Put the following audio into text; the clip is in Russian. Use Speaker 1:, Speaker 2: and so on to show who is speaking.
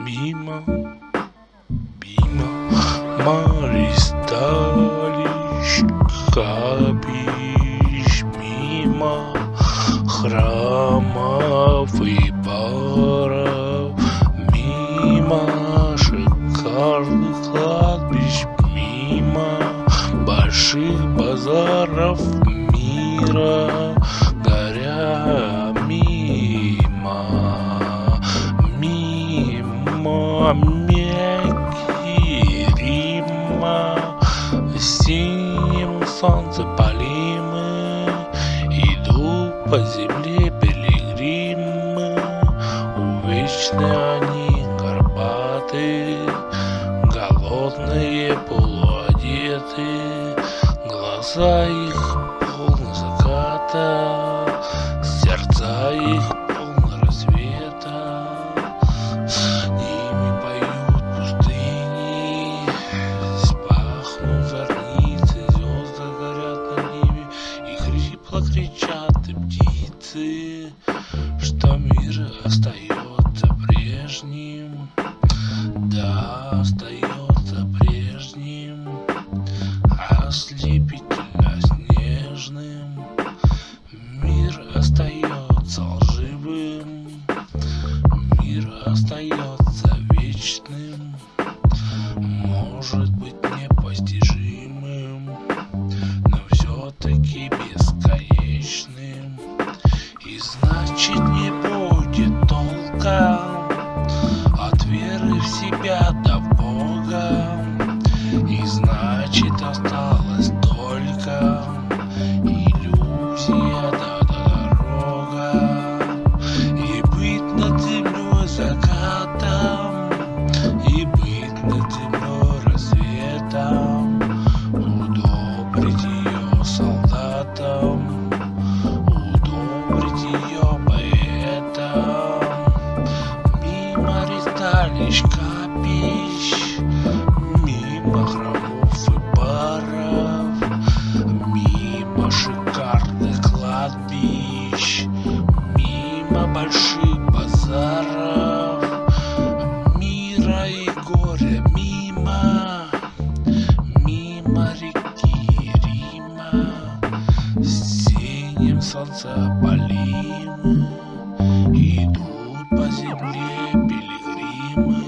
Speaker 1: Мимо, мимо, Маристалищ, капищ, мимо храмов и баров, мимо шикарных кладбищ, мимо больших базаров мира, Мекки, Рима, синим солнце полимы, иду по земле пилигримы, увечны они горбаты, голодные полуодеты, глаза их полны заката, сердца их и птицы, что мир остается прежним, да, остается прежним, ослепительно снежным. Мир остается лживым, мир остается себя до Бога. И значит осталась только иллюзия да дорога. И быть над землей закатом, и быть над землей рассветом, удобрить ее солдатам, удобрить ее поэтам. Мимо ристалищ капищ, солнца полины Идут по земле пилигримы